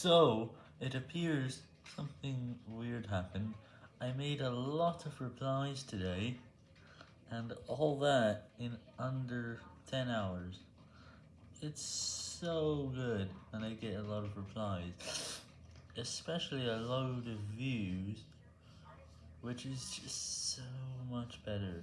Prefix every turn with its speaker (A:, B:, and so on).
A: So, it appears something weird happened. I made a lot of replies today, and all that in under 10 hours. It's so good, and I get a lot of replies, especially a load of views, which is just so much better.